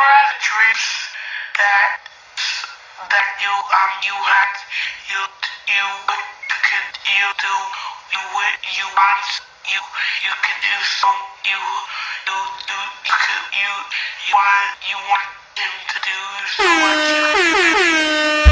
ever other dreams that that you um you had you you you could you do you would you want you you could do some you you do you could you you want you want him to do. so much you